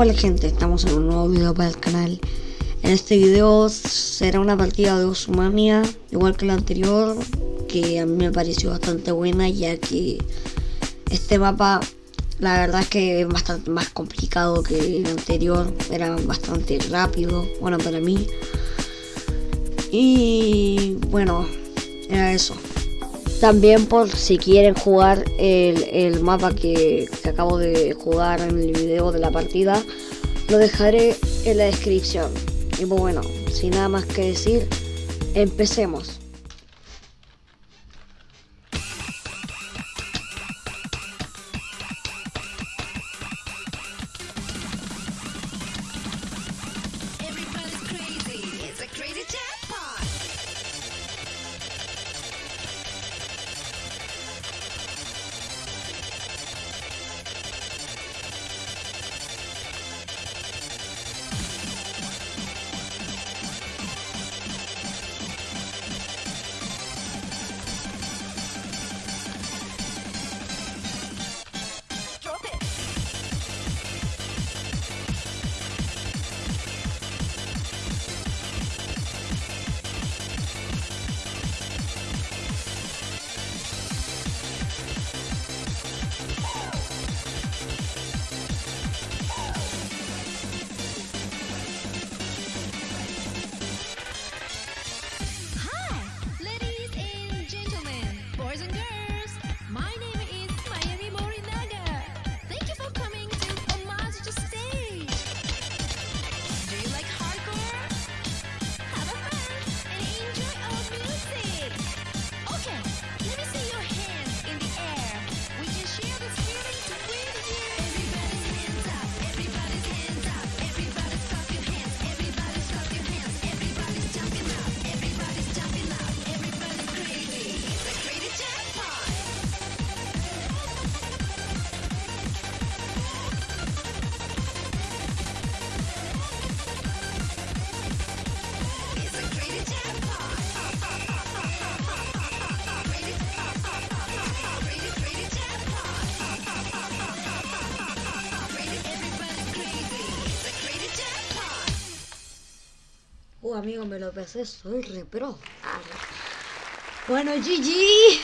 Hola gente, estamos en un nuevo video para el canal. En este video será una partida de Osumania Igual que la anterior Que a mí me pareció bastante buena Ya que este mapa La verdad es que es bastante más complicado que el anterior Era bastante rápido Bueno para mí. Y bueno Era eso también por si quieren jugar el, mapa que, que, acabo de jugar en el video de la partida, lo dejaré en la descripción. Y pues bueno, sin nada más que decir, empecemos. Uh, amigo, me lo pensé, soy re pro. Bueno, GG.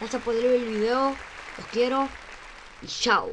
Gracias por ver el video. Los quiero. Y chao.